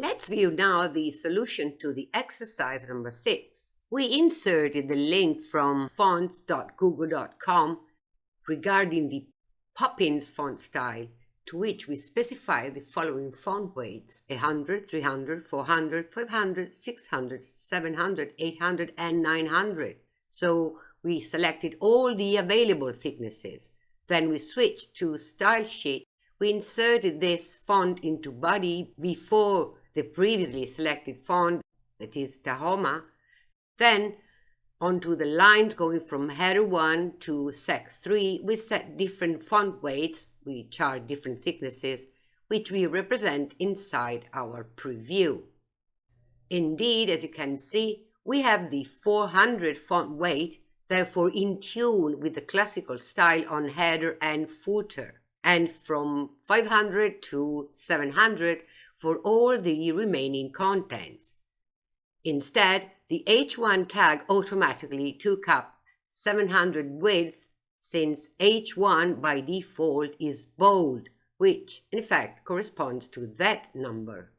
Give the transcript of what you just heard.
Let's view now the solution to the exercise number 6. We inserted the link from fonts.google.com regarding the Poppins font style, to which we specify the following font weights 100, 300, 400, 500, 600, 700, 800, and 900. So we selected all the available thicknesses. Then we switched to Style Sheet. We inserted this font into body before the previously selected font, that is Tahoma, then onto the lines going from header 1 to sec 3, we set different font weights, we chart different thicknesses, which we represent inside our preview. Indeed, as you can see, we have the 400 font weight, therefore in tune with the classical style on header and footer, and from 500 to 700 for all the remaining contents. Instead, the H1 tag automatically took up 700 width since H1 by default is bold, which in fact corresponds to that number.